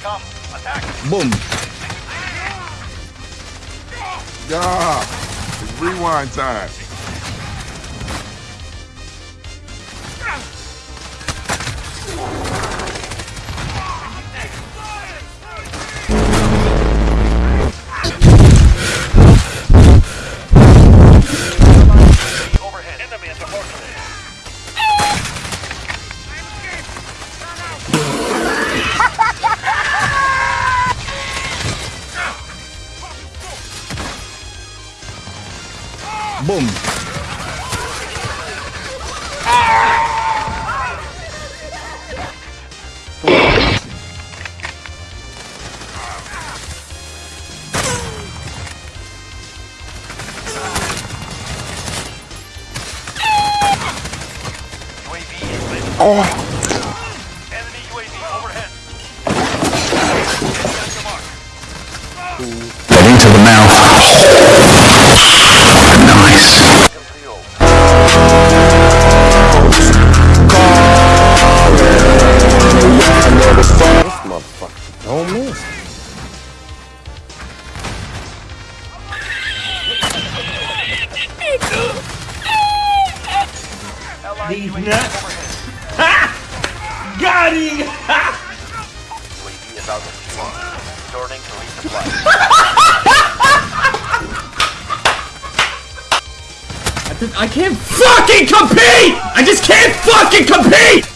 come. Attack. Boom. Yeah. It's rewind time. Boom. UAV is ready. Oh. Enemy UAV overhead. Mark. Allied UAV overhead. Got him! UAV is out of. Returning to resupply. I can't fucking compete! I just can't fucking compete!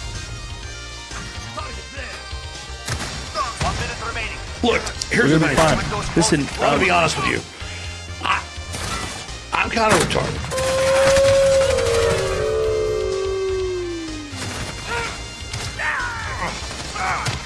One minute remaining. Look, here's We're the gonna thing. Listen, I'm gonna be um, honest with you. I, I'm kind of retarded.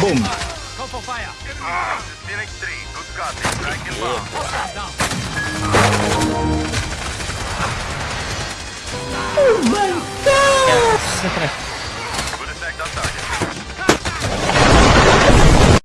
Boom. Go for fire. Phoenix 3, good copy. Track inbound. Yeah,